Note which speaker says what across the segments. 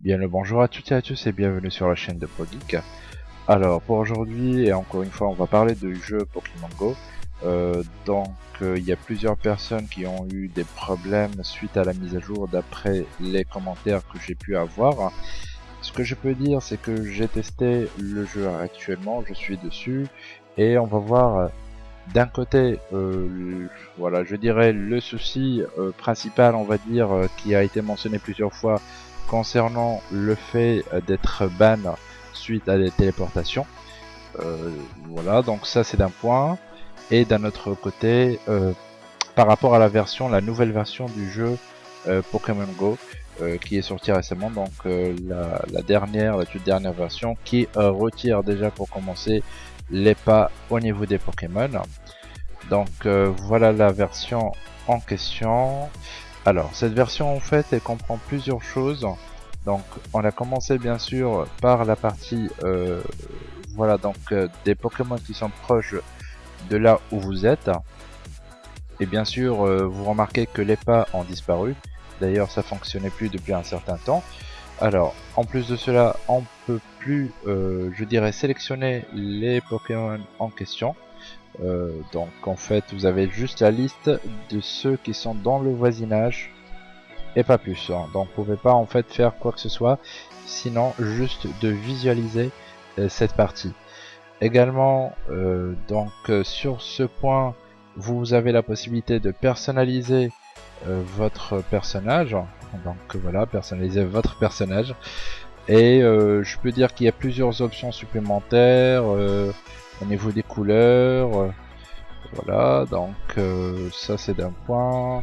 Speaker 1: Bien le bonjour à toutes et à tous et bienvenue sur la chaîne de ProGeek. Alors pour aujourd'hui et encore une fois on va parler du jeu Pokémon Go. Euh, donc euh, il y a plusieurs personnes qui ont eu des problèmes suite à la mise à jour d'après les commentaires que j'ai pu avoir. Ce que je peux dire c'est que j'ai testé le jeu actuellement, je suis dessus et on va voir euh, d'un côté voilà je dirais le souci principal on va dire qui a été mentionné plusieurs fois concernant le fait d'être ban suite à des téléportations. voilà, donc ça c'est d'un point et d'un autre côté euh, par rapport à la version, la nouvelle version du jeu euh, Pokémon Go euh, qui est sortie récemment, donc la, dernière, la toute dernière version qui retire déjà pour commencer les pas au niveau des Pokémon. Donc voilà la version en question. Alors cette version en fait elle comprend plusieurs choses. Donc on a commencé bien sûr par la partie voilà donc des Pokémon qui sont proches de là où vous êtes. Et bien sûr, euh, vous remarquez que les pas ont disparu. D'ailleurs, ça fonctionnait plus depuis un certain temps. Alors, en plus de cela, on peut plus, euh, je dirais, sélectionner les Pokémon en question. Euh, donc, en fait, vous avez juste la liste de ceux qui sont dans le voisinage et pas plus. Hein. Donc, vous pouvez pas en fait faire quoi que ce soit, sinon juste de visualiser cette partie. Également, euh, donc euh, sur ce point, vous avez la possibilité de personnaliser euh, votre personnage. Donc voilà, personnaliser votre personnage. Et je peux dire qu'il y a plusieurs options supplémentaires au niveau des couleurs. voilà, donc ça c'est d'un point.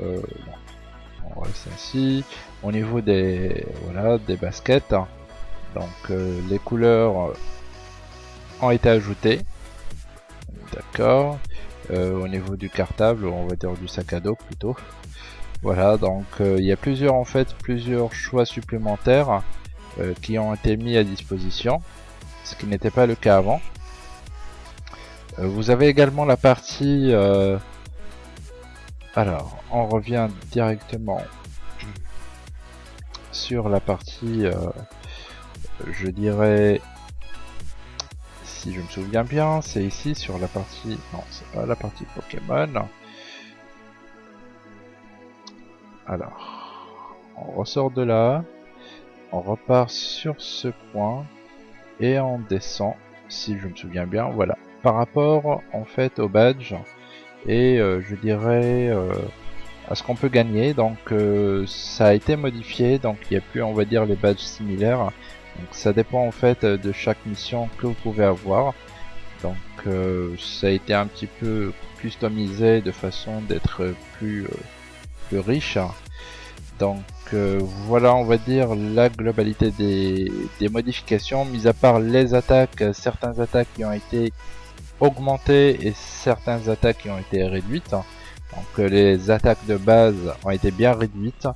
Speaker 1: on reste ainsi. Au niveau des voilà des baskets, donc les couleurs ont été ajoutés. D'accord. Euh, au niveau du cartable, on va dire du sac à dos plutôt. Voilà, donc euh, il y a plusieurs en fait plusieurs choix supplémentaires euh, qui ont été mis à disposition, ce qui n'était pas le cas avant. vous avez également la partie. Alors, on revient directement sur la partie, je dirais si je me souviens bien, c'est ici sur la partie... Non, c'est pas la partie Pokémon. Alors, on ressort de là, on repart sur ce point, et on descend, si je me souviens bien, voilà. Par rapport, en fait, au badge, et euh, je dirais... Euh, à ce qu'on peut gagner donc euh, ça a été modifié donc il n'y a plus on va dire les badges similaires donc ça dépend en fait euh, de chaque mission que vous pouvez avoir. Donc euh, ça a été un petit peu customisé de façon d'être plus, euh, plus riche. Donc voilà on va dire la globalité des, des, modifications, mis à part les attaques, certaines attaques qui ont été augmentées et certaines attaques qui ont été réduites. Donc les attaques de base ont été bien réduites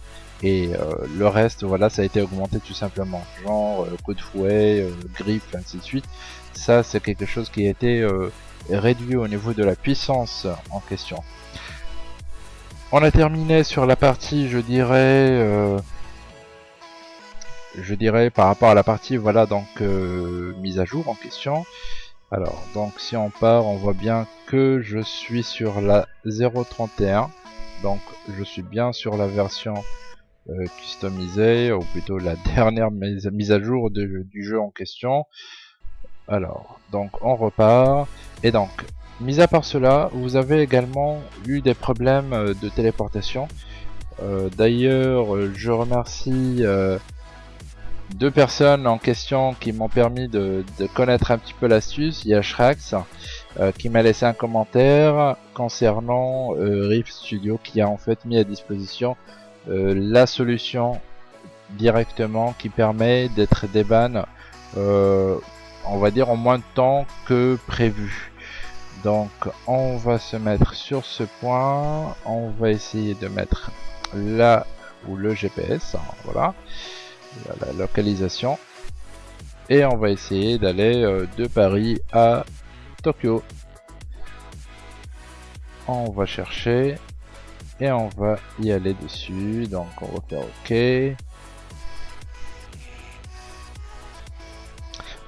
Speaker 1: et euh, le reste voilà ça a été augmenté tout simplement. Genre euh, coup de fouet euh, griffe ainsi de suite. Ça c'est quelque chose qui a été réduit au niveau de la puissance en question. On a terminé sur la partie je dirais je dirais par rapport à la partie voilà donc mise à jour en question. Alors donc si on part on voit bien que je suis sur la 0.31 donc je suis bien sur la version euh, customisé, ou plutôt la dernière mise, à jour du jeu en question. Alors, donc on repart. Et donc, mis à part cela, vous avez également eu des problèmes euh, de téléportation. Euh, d'ailleurs, je remercie deux personnes en question qui m'ont permis de, connaître un petit peu l'astuce. Il y a Shrax qui m'a laissé un commentaire concernant Rift Studio qui a en fait mis à disposition euh, la solution directement qui permet d'être déban euh, on va dire en moins de temps que prévu. Donc on va se mettre sur ce point. On va essayer de mettre là où le GPS hein, voilà la localisation. Et on va essayer d'aller euh, de Paris à Tokyo. On va chercher et on va y aller dessus. Donc on va faire OK.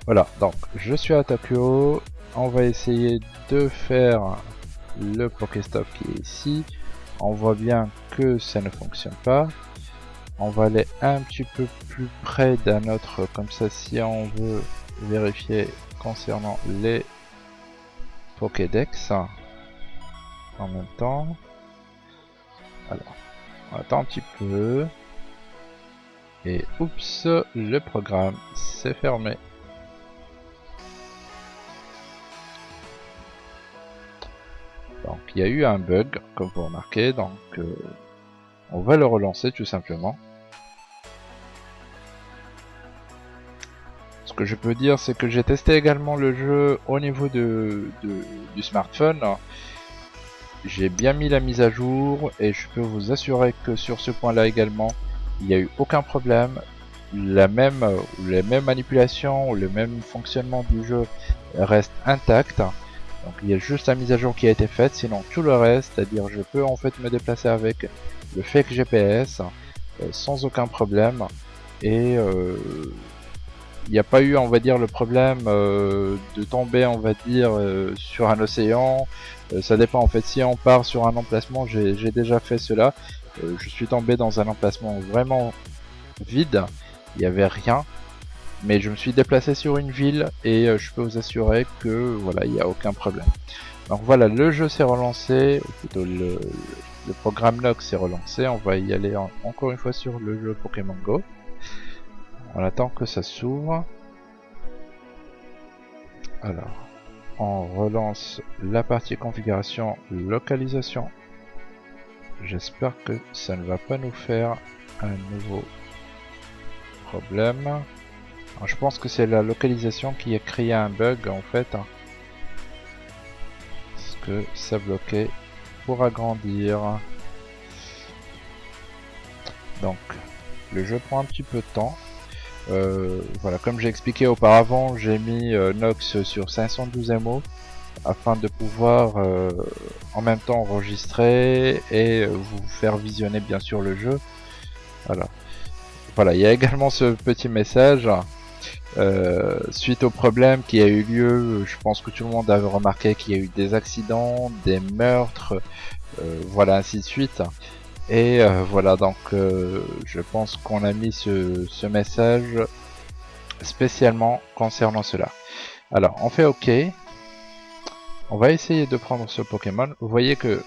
Speaker 1: Voilà, donc je suis à Tokyo. On va essayer de faire le Pokéstop qui est ici. On voit bien que ça ne fonctionne pas. On va aller un petit peu plus près d'un autre, comme ça si on veut vérifier concernant les Pokédex en même temps. Alors, on attend un petit peu. Et oups, le programme s'est fermé. Donc il y a eu un bug, comme vous remarquez, donc euh, on va le relancer tout simplement. Ce que je peux dire, c'est que j'ai testé également le jeu au niveau de, du smartphone. J'ai bien mis la mise à jour et je peux vous assurer que sur ce point là également, il n'y a eu aucun problème. La même, les mêmes manipulations, le même fonctionnement du jeu reste intact. Donc il y a juste la mise à jour qui a été faite, sinon tout le reste, c'est-à-dire je peux en fait me déplacer avec le fake GPS euh, sans aucun problème et euh, il n'y a pas eu on va dire le problème euh, de tomber on va dire sur un océan ça dépend en fait. Si on part sur un emplacement j'ai déjà fait cela. Je suis tombé dans un emplacement vraiment vide. Il n'y avait rien. Mais je me suis déplacé sur une ville et je peux vous assurer que voilà il n'y a aucun problème. Donc voilà le jeu s'est relancé ou plutôt le, le programme log s'est relancé, on va y aller encore une fois sur le jeu Pokémon Go. On attend que ça s'ouvre. Alors, on relance la partie configuration localisation. J'espère que ça ne va pas nous faire un nouveau problème. je pense que c'est la localisation qui a créé un bug en fait. Hein. Parce que ça bloquait agrandir. Donc, le jeu prend un petit peu de temps. Euh, voilà, comme j'ai expliqué auparavant, j'ai mis euh, Nox sur 512 MO afin de pouvoir euh, en même temps enregistrer et vous faire visionner bien sûr le jeu. Voilà. Voilà, il y a également ce petit message. Suite au problème qui a eu lieu, je pense que tout le monde avait remarqué qu'il y a eu des accidents, des meurtres, voilà ainsi de suite. Et euh, voilà donc je pense qu'on a mis ce, message spécialement concernant cela. Alors on fait OK. On va essayer de prendre ce Pokémon. Vous voyez que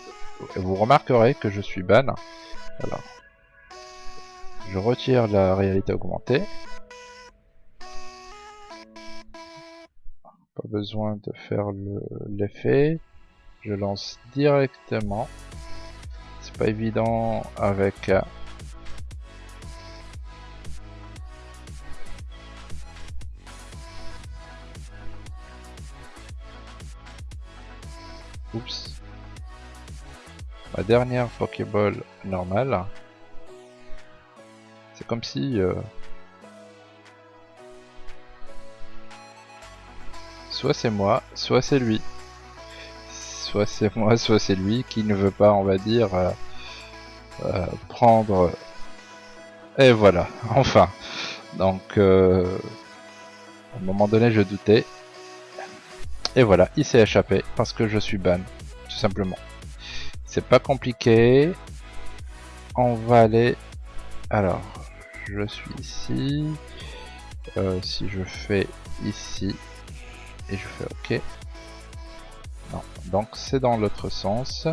Speaker 1: vous remarquerez que je suis ban. Alors je retire la réalité augmentée. Pas besoin de faire l'effet. je lance directement. Pas évident avec... Euh, Oups. Ma dernière Pokéball normale. C'est comme si... Euh, soit c'est moi, soit c'est lui. Soit c'est moi, soit c'est lui qui ne veut pas, on va dire, euh, euh, prendre... Et voilà, enfin. Donc, euh, à un moment donné, je doutais. Et voilà, il s'est échappé parce que je suis ban, tout simplement. C'est pas compliqué. On va aller... Alors, je suis ici. si je fais ici, et je fais OK. Donc c'est dans l'autre sens.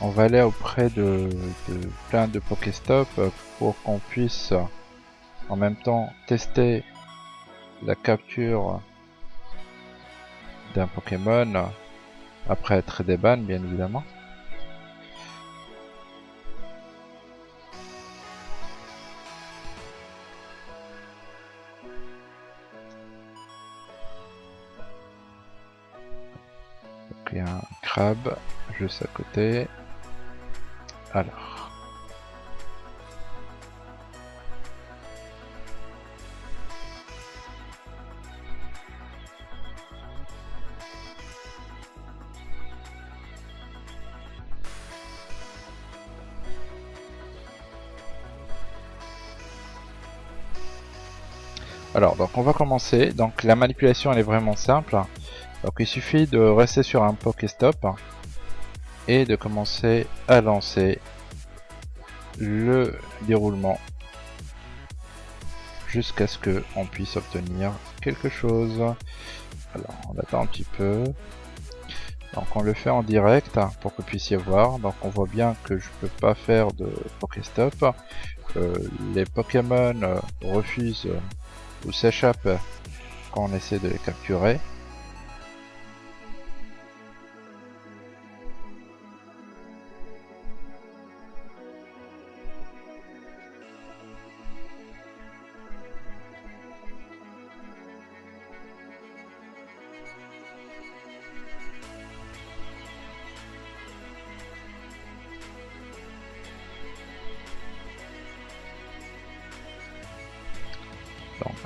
Speaker 1: On va aller auprès de, de plein de Pokéstop pour qu'on puisse en même temps tester la capture d'un Pokémon après être déban bien évidemment. juste à côté. Alors. Alors, donc on va commencer. Donc la manipulation, elle est vraiment simple. Donc il suffit de rester sur un Pokéstop et de commencer à lancer le déroulement jusqu'à ce que on puisse obtenir quelque chose. Alors on attend un petit peu. Donc on le fait en direct pour que vous puissiez voir. Donc on voit bien que je peux pas faire de Pokéstop. Euh, les Pokémon euh, refusent ou s'échappent quand on essaie de les capturer.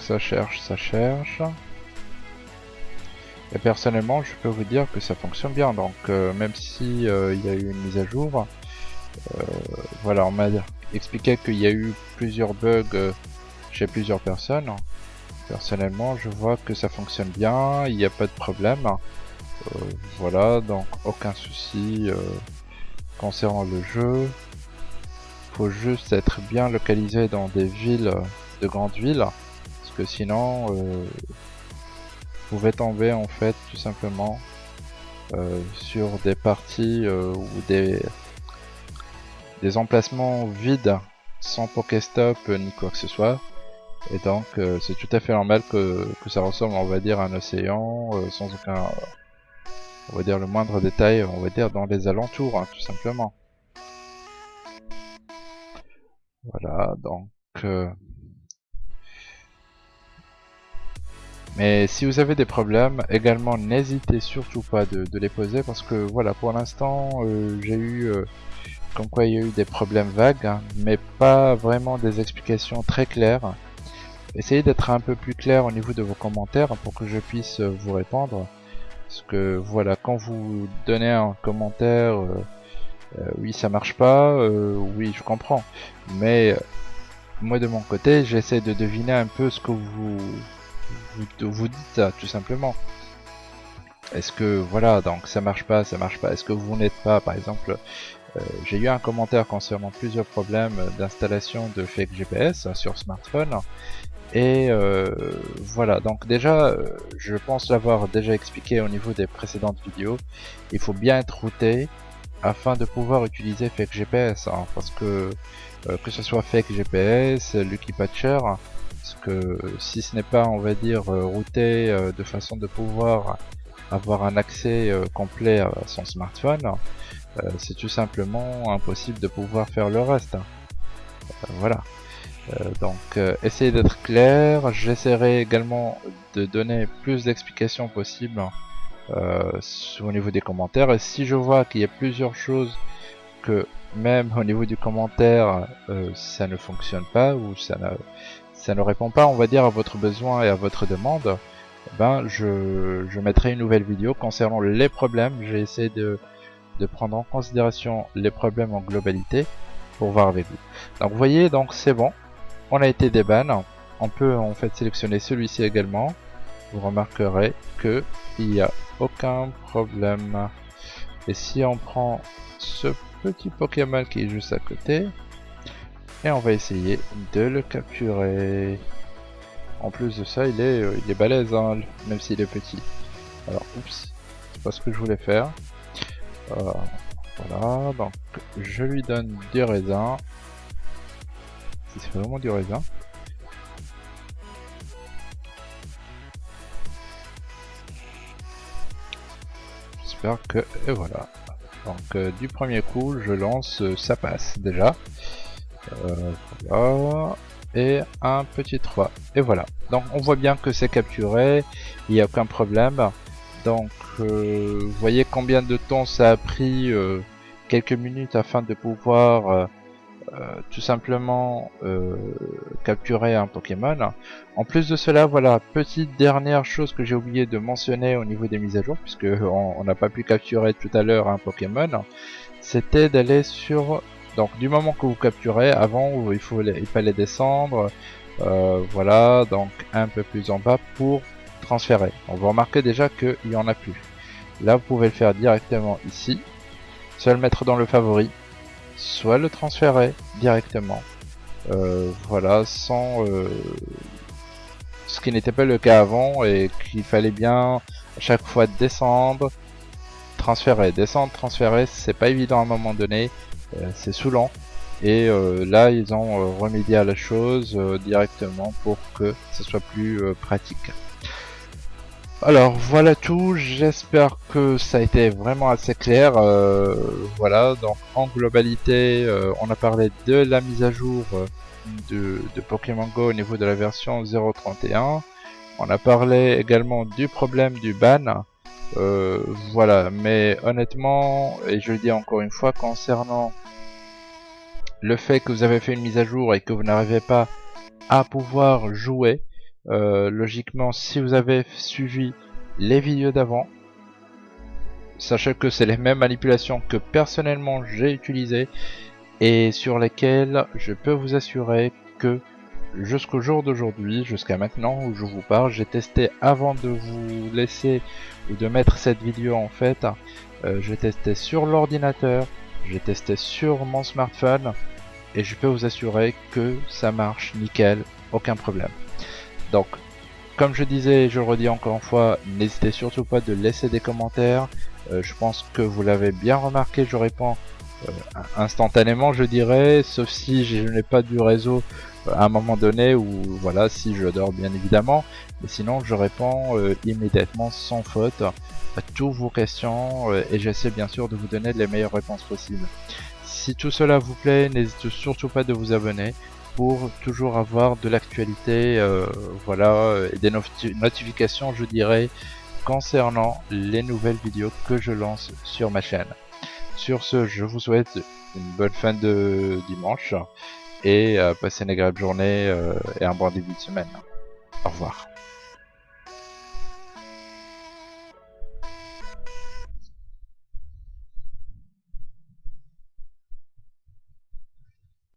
Speaker 1: Ça cherche, ça cherche. Et personnellement, je peux vous dire que ça fonctionne bien. Donc euh, même si euh, il y a eu une mise à jour, euh, voilà, on m'a expliqué qu'il y a eu plusieurs bugs chez plusieurs personnes. Personnellement, je vois que ça fonctionne bien, il n'y a pas de problème. voilà, donc aucun souci concernant le jeu. Faut juste être bien localisé dans des villes, de grandes villes que sinon euh, vous pouvez tomber en fait tout simplement euh, sur des parties euh, ou des des emplacements vides sans Pokéstop ni quoi que ce soit. Et donc c'est tout à fait normal que, que, ça ressemble on va dire à un océan sans aucun on va dire le moindre détail on va dire dans les alentours hein, tout simplement. Voilà donc Mais si vous avez des problèmes, également n'hésitez surtout pas de, les poser parce que voilà, pour l'instant euh, j'ai eu euh, comme quoi il y a eu des problèmes vagues, hein, mais pas vraiment des explications très claires. Essayez d'être un peu plus clair au niveau de vos commentaires pour que je puisse euh, vous répondre. Parce que voilà, quand vous donnez un commentaire, oui ça marche pas, oui je comprends. Mais moi de mon côté, j'essaie de deviner un peu ce que vous vous, vous dites ça tout simplement. Est-ce que voilà donc ça marche pas, ça marche pas. Est-ce que vous n'êtes pas par exemple euh, j'ai eu un commentaire concernant plusieurs problèmes d'installation de fake GPS sur smartphone et euh, voilà donc déjà euh, je pense l'avoir déjà expliqué au niveau des précédentes vidéos il faut bien être routé afin de pouvoir utiliser fake GPS hein, parce que que ce soit fake GPS, Lucky Patcher parce que si ce n'est pas on va dire euh, routé euh, de façon de pouvoir avoir un accès euh, complet à son smartphone c'est tout simplement impossible de pouvoir faire le reste. Voilà. Donc essayez d'être clair. J'essaierai également de donner plus d'explications possibles au niveau des commentaires. Et si je vois qu'il y a plusieurs choses que même au niveau du commentaire ça ne fonctionne pas ou ça ne, ça ne répond pas, on va dire, à votre besoin et à votre demande, ben je, je mettrai une nouvelle vidéo concernant les problèmes. J'ai essayé de, de prendre en considération les problèmes en globalité pour voir avec vous. Donc vous voyez, donc c'est bon, on a été déban. On peut en fait sélectionner celui-ci également. Vous remarquerez que il n'y a aucun problème. Et si on prend ce petit Pokémon qui est juste à côté, et on va essayer de le capturer. En plus de ça, il est, euh, il est balèze, hein, même s'il est petit. Alors, oups, c'est pas ce que je voulais faire. Euh, voilà, donc je lui donne du raisin. C'est vraiment du raisin. J'espère que... Et voilà. Donc euh, du premier coup, je lance, ça passe déjà. Euh. Et un petit 3. Et voilà. Donc on voit bien que c'est capturé. Il n'y a aucun problème. Donc euh, vous voyez combien de temps ça a pris euh, quelques minutes afin de pouvoir tout simplement capturer un Pokémon. En plus de cela, voilà, petite dernière chose que j'ai oublié de mentionner au niveau des mises à jour, puisque on n'a pas pu capturer tout à l'heure un Pokémon, c'était d'aller sur donc du moment que vous capturez, avant il, faut, il fallait descendre, voilà, donc un peu plus en bas pour transférer. On va remarquer déjà qu'il n'y en a plus. Là, vous pouvez le faire directement ici, soit le mettre dans le favori, soit le transférer directement. voilà, sans ce qui n'était pas le cas avant et qu'il fallait bien à chaque fois descendre, transférer, descendre, transférer, c'est pas évident à un moment donné, euh, c'est saoulant. Et euh, là, ils ont euh, remédié à la chose directement pour que ce soit plus pratique. Alors voilà tout, j'espère que ça a été vraiment assez clair. voilà, donc en globalité, on a parlé de la mise à jour de, Pokémon Go au niveau de la version 0.31. On a parlé également du problème du ban. Euh, voilà, mais honnêtement, et je le dis encore une fois, concernant le fait que vous avez fait une mise à jour et que vous n'arrivez pas à pouvoir jouer, euh, logiquement, si vous avez suivi les vidéos d'avant, sachez que c'est les mêmes manipulations que personnellement j'ai utilisées et sur lesquels je peux vous assurer que jusqu'au jour d'aujourd'hui, jusqu'à maintenant où je vous parle, j'ai testé avant de vous laisser ou de mettre cette vidéo en fait, euh, j'ai testé sur l'ordinateur, j'ai testé sur mon smartphone et je peux vous assurer que ça marche nickel, aucun problème. Donc, comme je disais, je le redis encore une fois, n'hésitez surtout pas de laisser des commentaires. Euh, je pense que vous l'avez bien remarqué, je réponds euh, instantanément je dirais, sauf si je n'ai pas du réseau à un moment donné ou voilà si je dors bien évidemment, mais sinon je réponds euh, immédiatement sans faute à toutes vos questions et j'essaie bien sûr de vous donner les meilleures réponses possibles. Si tout cela vous plaît, n'hésitez surtout pas de vous abonner pour toujours avoir de l'actualité, voilà, et des notifications je dirais concernant les nouvelles vidéos que je lance sur ma chaîne. Sur ce, je vous souhaite une bonne fin de dimanche et euh, passez une agréable journée euh, et un bon début de semaine. Au revoir.